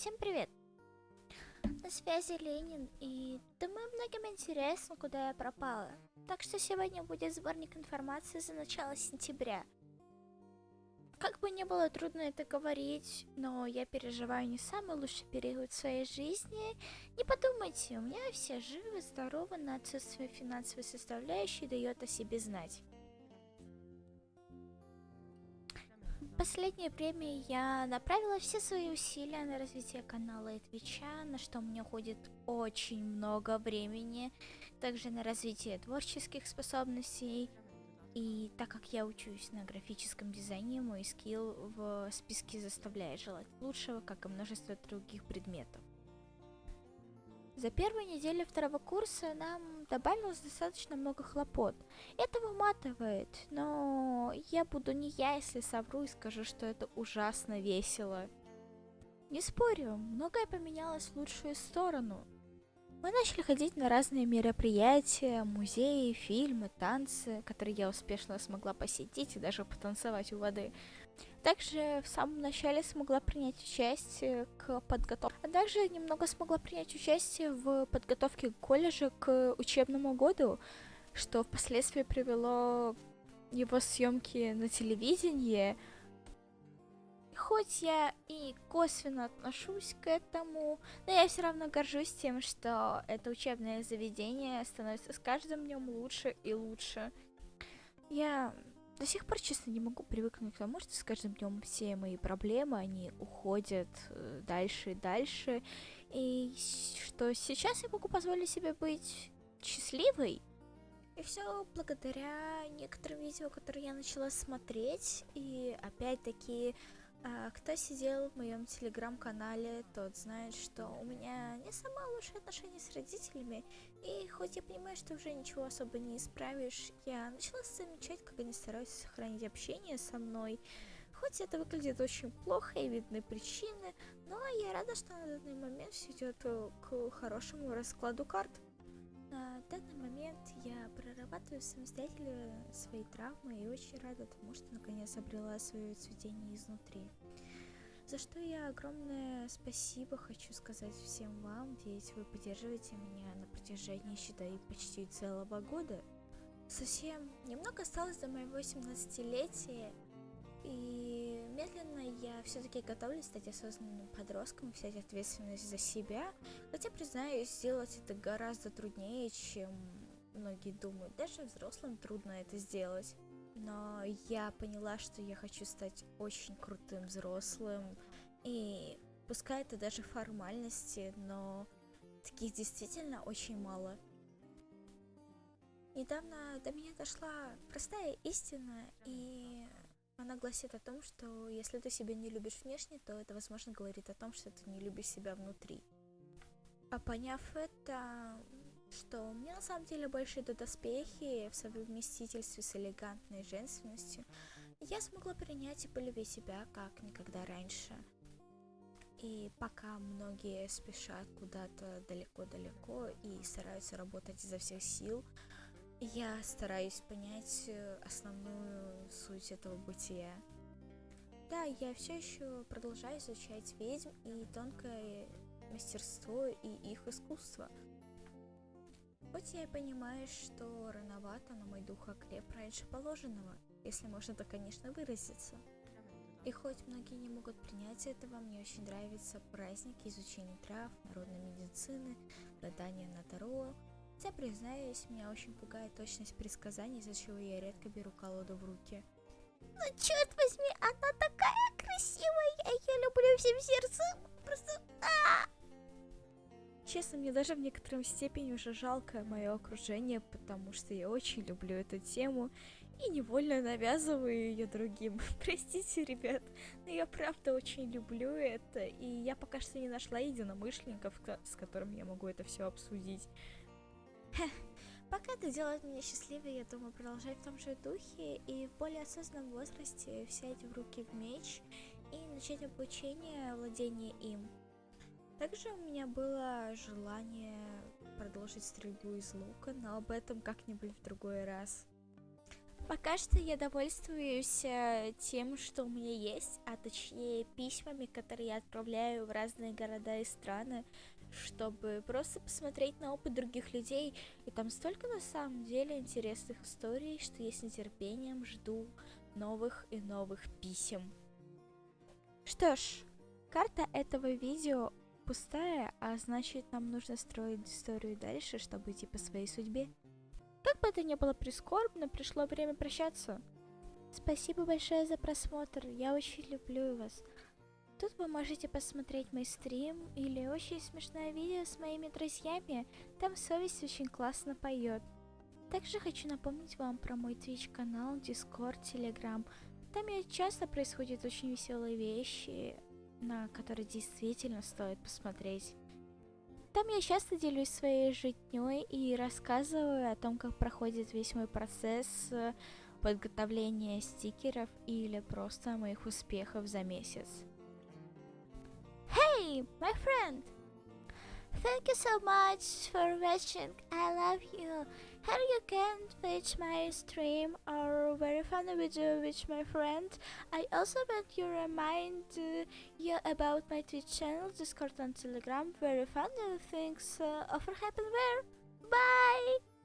Всем привет! На связи Ленин, и думаю, многим интересно, куда я пропала. Так что сегодня будет сборник информации за начало сентября. Как бы не было трудно это говорить, но я переживаю не самый лучший период своей жизни. Не подумайте, у меня все живы, здоровы, на отсутствие финансовой составляющей дает о себе знать. Последнее время я направила все свои усилия на развитие канала и твича, на что мне уходит очень много времени, также на развитие творческих способностей. И так как я учусь на графическом дизайне, мой скилл в списке заставляет желать лучшего, как и множество других предметов. За первую неделю второго курса нам добавилось достаточно много хлопот. Это выматывает, но я буду не я, если совру и скажу, что это ужасно весело. Не спорю, многое поменялось в лучшую сторону. Мы начали ходить на разные мероприятия, музеи, фильмы, танцы, которые я успешно смогла посетить и даже потанцевать у воды. Также в самом начале смогла принять участие к подготовке, а также немного смогла принять участие в подготовке колледжа к учебному году, что впоследствии привело его съемки на телевидении. Хоть я и косвенно отношусь к этому, но я все равно горжусь тем, что это учебное заведение становится с каждым днем лучше и лучше. Я до сих пор, честно, не могу привыкнуть к тому, что с каждым днем все мои проблемы, они уходят э, дальше и дальше. И что сейчас я могу позволить себе быть счастливой. И все благодаря некоторым видео, которые я начала смотреть. И опять-таки кто сидел в моем телеграм-канале, тот знает, что у меня не самые лучшие отношения с родителями, и хоть я понимаю, что уже ничего особо не исправишь, я начала замечать, как они стараются сохранить общение со мной. Хоть это выглядит очень плохо и видны причины, но я рада, что на данный момент все идет э, к хорошему раскладу карт. На данный момент я прорабатываю самостоятельно свои травмы и очень рада тому, что наконец обрела свое цветение изнутри. За что я огромное спасибо хочу сказать всем вам, ведь вы поддерживаете меня на протяжении, считай, почти целого года. Совсем немного осталось до моего 18-летия, и медленно я все-таки готовлюсь стать осознанным подростком, взять ответственность за себя. Хотя, признаюсь, сделать это гораздо труднее, чем многие думают. Даже взрослым трудно это сделать. Но я поняла, что я хочу стать очень крутым взрослым. И пускай это даже формальности, но таких действительно очень мало. Недавно до меня дошла простая истина, и она гласит о том, что если ты себя не любишь внешне, то это, возможно, говорит о том, что ты не любишь себя внутри. А поняв это, что мне на самом деле больше идут доспехи в совместительстве с элегантной женственностью, я смогла принять и полюбить себя как никогда раньше. И пока многие спешат куда-то далеко-далеко и стараются работать изо всех сил, я стараюсь понять э, основную суть этого бытия. Да, я все еще продолжаю изучать ведьм и тонкое мастерство и их искусство. Хоть я и понимаю, что рановато, но мой дух окреп раньше положенного, если можно так, конечно, выразиться. И хоть многие не могут принять этого, мне очень нравятся праздники изучения трав, народной медицины, гадания на Таро, Хотя, признаюсь, меня очень пугает точность предсказаний, из-за чего я редко беру колоду в руки. Ну, черт возьми, она такая красивая, я ее люблю всем сердцем, просто... А! Честно, мне даже в некотором степени уже жалко мое окружение, потому что я очень люблю эту тему и невольно навязываю ее другим. Простите, ребят, но я правда очень люблю это, и я пока что не нашла единомышленников, с которыми я могу это все обсудить. Пока это делает меня счастливой, я думаю продолжать в том же духе и в более осознанном возрасте взять в руки в меч и начать обучение владения им. Также у меня было желание продолжить стрельбу из лука, но об этом как-нибудь в другой раз. Пока что я довольствуюсь э, тем, что у меня есть, а точнее письмами, которые я отправляю в разные города и страны, чтобы просто посмотреть на опыт других людей. И там столько на самом деле интересных историй, что я с нетерпением жду новых и новых писем. Что ж, карта этого видео пустая, а значит нам нужно строить историю дальше, чтобы идти по своей судьбе. Как бы это ни было прискорбно, пришло время прощаться. Спасибо большое за просмотр, я очень люблю вас. Тут вы можете посмотреть мой стрим или очень смешное видео с моими друзьями, там совесть очень классно поет. Также хочу напомнить вам про мой Twitch канал, Discord, Telegram. Там часто происходят очень веселые вещи, на которые действительно стоит посмотреть. Там я часто делюсь своей жизнью и рассказываю о том, как проходит весь мой процесс э, подготовления стикеров или просто моих успехов за месяц. My friend! Thank you so much for watching. I love you. Here you can watch my stream or very funny video with my friend. I also want to remind you about my Twitch channel, Discord and Telegram. Very funny things uh, often happen there. Bye!